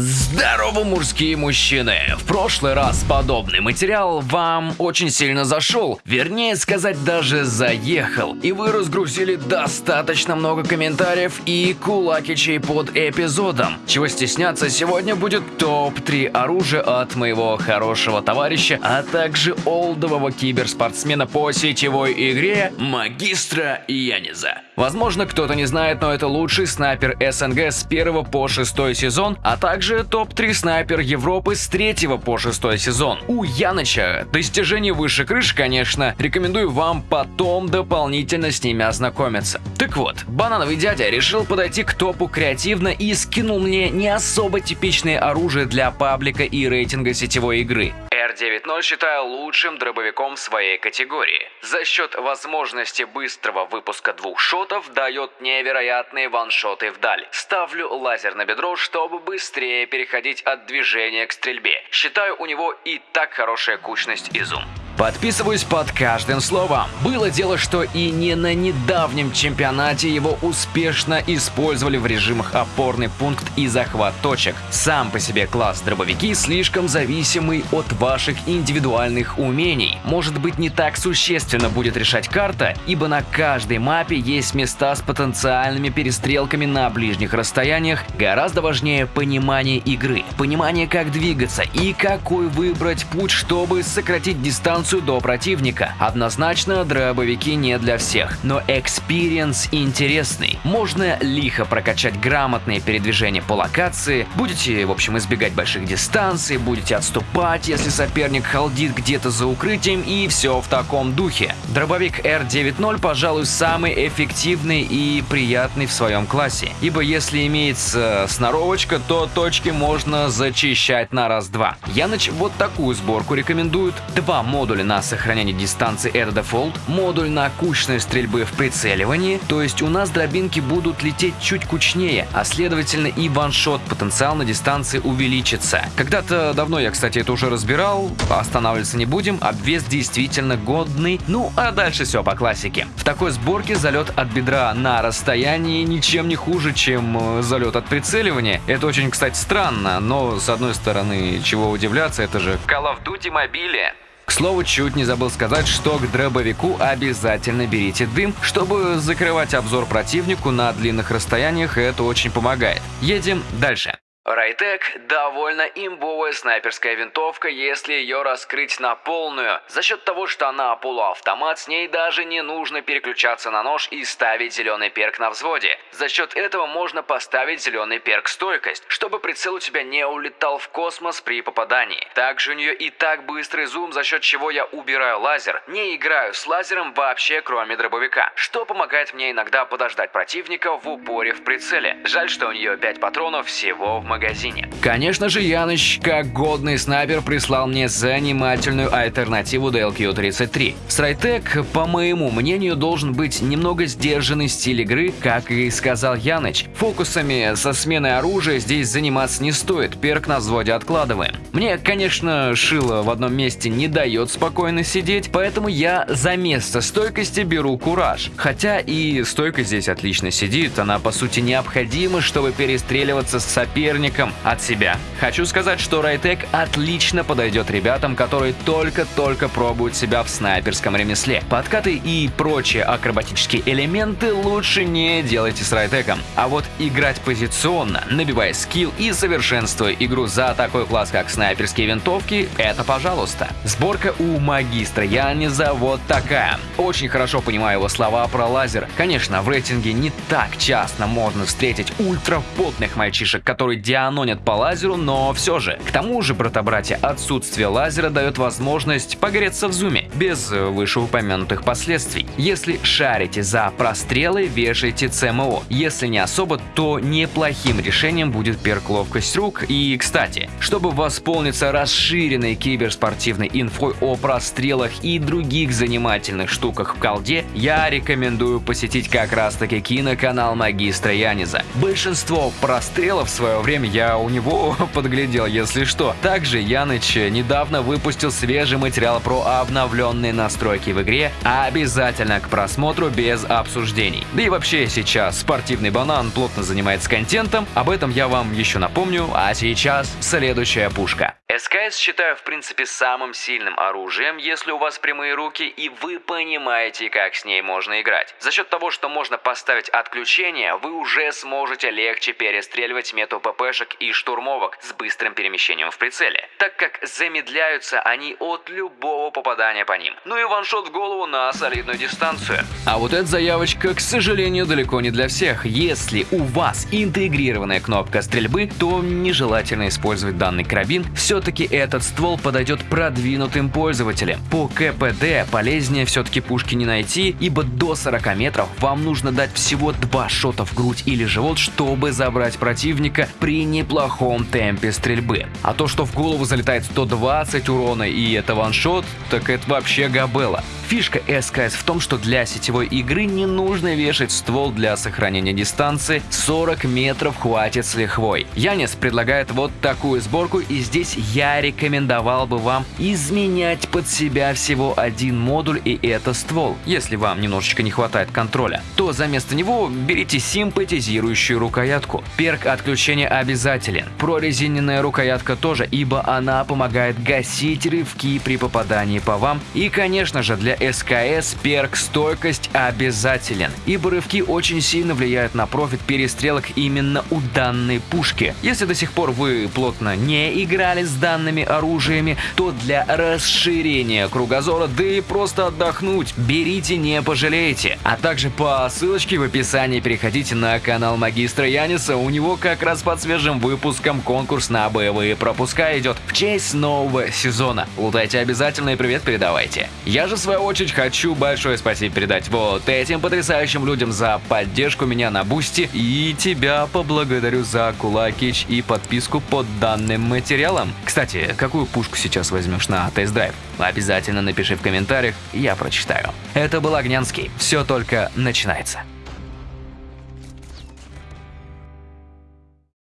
Здорово, мужские мужчины! В прошлый раз подобный материал вам очень сильно зашел, вернее сказать даже заехал, и вы разгрузили достаточно много комментариев и кулакичей под эпизодом. Чего стесняться, сегодня будет топ-3 оружия от моего хорошего товарища, а также олдового киберспортсмена по сетевой игре Магистра Яниза. Возможно, кто-то не знает, но это лучший снайпер СНГ с 1 по 6 сезон, а также также топ-3 снайпер Европы с 3 по 6 сезон. У Яныча достижение выше крыш, конечно, рекомендую вам потом дополнительно с ними ознакомиться. Так вот, банановый дядя решил подойти к топу креативно и скинул мне не особо типичное оружие для паблика и рейтинга сетевой игры. R90 считаю лучшим дробовиком своей категории. За счет возможности быстрого выпуска двух шотов дает невероятные ваншоты вдаль. Ставлю лазер на бедро, чтобы быстрее переходить от движения к стрельбе. Считаю у него и так хорошая кучность и зум. Подписываюсь под каждым словом. Было дело, что и не на недавнем чемпионате его успешно использовали в режимах опорный пункт и захват точек. Сам по себе класс дробовики слишком зависимый от ваших индивидуальных умений. Может быть не так существенно будет решать карта, ибо на каждой мапе есть места с потенциальными перестрелками на ближних расстояниях. Гораздо важнее понимание игры, понимание как двигаться и какой выбрать путь, чтобы сократить дистанцию дистанцию до противника. Однозначно, дробовики не для всех, но experience интересный. Можно лихо прокачать грамотные передвижения по локации, будете, в общем, избегать больших дистанций, будете отступать, если соперник халдит где-то за укрытием и все в таком духе. Дробовик R90, пожалуй, самый эффективный и приятный в своем классе, ибо если имеется сноровочка, то точки можно зачищать на раз-два. Яныч вот такую сборку рекомендует. Два модуля модули на сохранение дистанции Air Default, модуль на кучные стрельбы в прицеливании, то есть у нас дробинки будут лететь чуть кучнее, а следовательно и ваншот потенциал на дистанции увеличится. Когда-то давно я, кстати, это уже разбирал, останавливаться не будем, обвес действительно годный, ну а дальше все по классике. В такой сборке залет от бедра на расстоянии ничем не хуже, чем э, залет от прицеливания. Это очень, кстати, странно, но с одной стороны, чего удивляться, это же Call of Duty мобиле. К слову, чуть не забыл сказать, что к дробовику обязательно берите дым, чтобы закрывать обзор противнику на длинных расстояниях, это очень помогает. Едем дальше. Райтек – довольно имбовая снайперская винтовка, если ее раскрыть на полную. За счет того, что она полуавтомат, с ней даже не нужно переключаться на нож и ставить зеленый перк на взводе. За счет этого можно поставить зеленый перк стойкость, чтобы прицел у тебя не улетал в космос при попадании. Также у нее и так быстрый зум, за счет чего я убираю лазер. Не играю с лазером вообще кроме дробовика, что помогает мне иногда подождать противника в упоре в прицеле. Жаль, что у нее 5 патронов всего в магазине магазине. Конечно же, Яныч, как годный снайпер, прислал мне занимательную альтернативу DLQ-33. Срайтек, по моему мнению, должен быть немного сдержанный стиль игры, как и сказал Яныч. Фокусами со сменой оружия здесь заниматься не стоит, перк на взводе откладываем. Мне, конечно, шило в одном месте не дает спокойно сидеть, поэтому я за место стойкости беру кураж. Хотя и стойка здесь отлично сидит, она по сути необходима, чтобы перестреливаться с соперником соперником от себя. Хочу сказать, что Райтек отлично подойдет ребятам, которые только-только пробуют себя в снайперском ремесле. Подкаты и прочие акробатические элементы лучше не делайте с Райтеком. А вот играть позиционно, набивая скилл и совершенствуя игру за такой класс, как снайперские винтовки, это пожалуйста. Сборка у магистра Яниза вот такая. Очень хорошо понимаю его слова про лазер. Конечно, в рейтинге не так часто можно встретить ультрапотных мальчишек, которые дианонят по лазеру, но все же. К тому же, брата-братья, отсутствие лазера дает возможность погреться в зуме, без вышеупомянутых последствий. Если шарите за прострелы, вешайте ЦМО. Если не особо, то неплохим решением будет перк ловкость рук. И, кстати, чтобы восполниться расширенной киберспортивной инфой о прострелах и других занимательных штуках в колде, я рекомендую посетить как раз таки киноканал магистра Яниза. Большинство прострелов в свое время время я у него подглядел, если что. Также Яныч недавно выпустил свежий материал про обновленные настройки в игре, обязательно к просмотру без обсуждений. Да и вообще сейчас спортивный банан плотно занимается контентом, об этом я вам еще напомню, а сейчас следующая пушка. СКС считаю в принципе самым сильным оружием, если у вас прямые руки и вы понимаете, как с ней можно играть. За счет того, что можно поставить отключение, вы уже сможете легче перестреливать мету ППшек и штурмовок с быстрым перемещением в прицеле, так как замедляются они от любого попадания по ним. Ну и ваншот в голову на солидную дистанцию. А вот эта заявочка, к сожалению, далеко не для всех. Если у вас интегрированная кнопка стрельбы, то нежелательно использовать данный карабин. Все все-таки этот ствол подойдет продвинутым пользователям. По КПД полезнее все-таки пушки не найти, ибо до 40 метров вам нужно дать всего 2 шота в грудь или живот, чтобы забрать противника при неплохом темпе стрельбы. А то, что в голову залетает 120 урона и это ваншот, так это вообще габела. Фишка СКС в том, что для сетевой игры не нужно вешать ствол для сохранения дистанции, 40 метров хватит с лихвой. Янис предлагает вот такую сборку и здесь рекомендовал бы вам изменять под себя всего один модуль и это ствол. Если вам немножечко не хватает контроля, то за место него берите симпатизирующую рукоятку. Перк отключения обязателен. Прорезиненная рукоятка тоже, ибо она помогает гасить рывки при попадании по вам. И конечно же для СКС перк стойкость обязателен, ибо рывки очень сильно влияют на профит перестрелок именно у данной пушки. Если до сих пор вы плотно не играли с данными оружиями, то для расширения кругозора, да и просто отдохнуть, берите не пожалеете. А также по ссылочке в описании переходите на канал магистра Яниса, у него как раз под свежим выпуском конкурс на боевые пропуска идет в честь нового сезона. Лутайте обязательно и привет передавайте. Я же в свою очередь хочу большое спасибо передать вот этим потрясающим людям за поддержку меня на Бусти и тебя поблагодарю за кулакич и подписку под данным материалом. Кстати, какую пушку сейчас возьмешь на тест-драйв? Обязательно напиши в комментариях, я прочитаю. Это был Огнянский. Все только начинается.